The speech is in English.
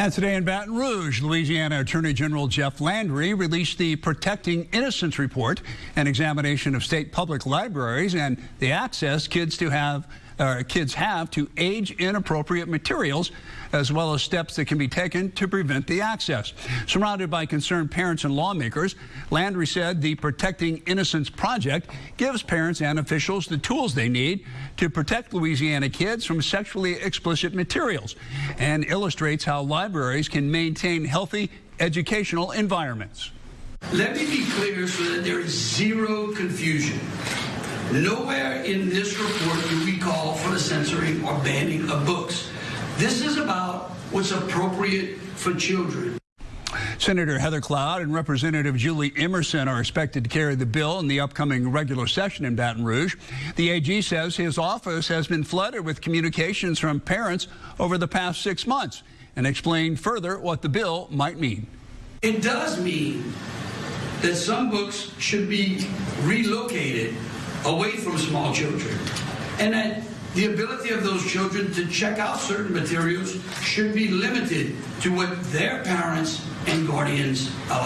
And today in Baton Rouge, Louisiana Attorney General Jeff Landry released the Protecting Innocence Report, an examination of state public libraries and the access kids to have uh, kids have to age inappropriate materials, as well as steps that can be taken to prevent the access. Surrounded by concerned parents and lawmakers, Landry said the Protecting Innocence Project gives parents and officials the tools they need to protect Louisiana kids from sexually explicit materials and illustrates how libraries can maintain healthy educational environments. Let me be clear so that there is zero confusion. Nowhere in this report do we call for the censoring or banning of books. This is about what's appropriate for children. Senator Heather Cloud and Representative Julie Emerson are expected to carry the bill in the upcoming regular session in Baton Rouge. The AG says his office has been flooded with communications from parents over the past six months and explained further what the bill might mean. It does mean that some books should be relocated away from small children. And that the ability of those children to check out certain materials should be limited to what their parents and guardians allow.